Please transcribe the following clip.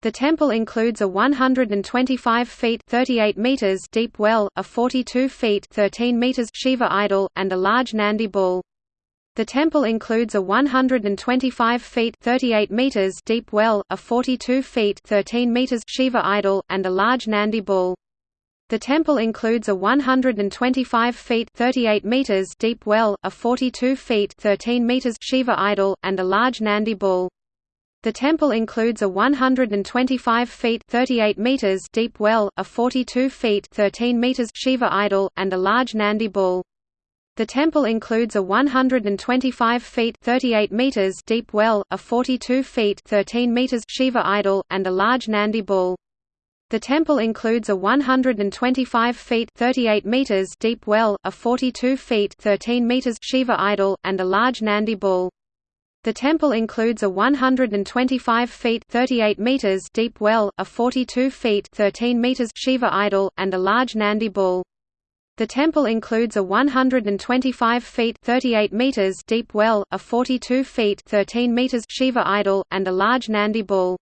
The temple includes a 125 feet 38 meters deep well, a 42 feet 13 meters Shiva idol, and a large Nandi bull. The temple includes a 125 feet 38 meters deep well, a 42 feet 13 meters Shiva idol, and a large Nandi bull. The temple includes a 125 feet 38 meters deep well, a 42 feet 13 meters Shiva idol, and a large Nandi bull. The temple includes a 125 feet 38 meters deep well, a 42 feet 13 meters Shiva idol, and a large Nandi bull. The temple includes a 125 feet 38 meters deep well, a 42 feet 13 meters Shiva idol, and a large Nandi bull. The temple includes a 125 feet 38 meters deep well, a 42 feet 13 meters Shiva idol, and a large Nandi bull. The temple includes a 125 feet 38 meters deep well, a 42 feet 13 meters Shiva idol, and a large Nandi bull. The temple includes a 125 feet 38 meters deep well, a 42 feet 13 meters Shiva idol, and a large Nandi bull.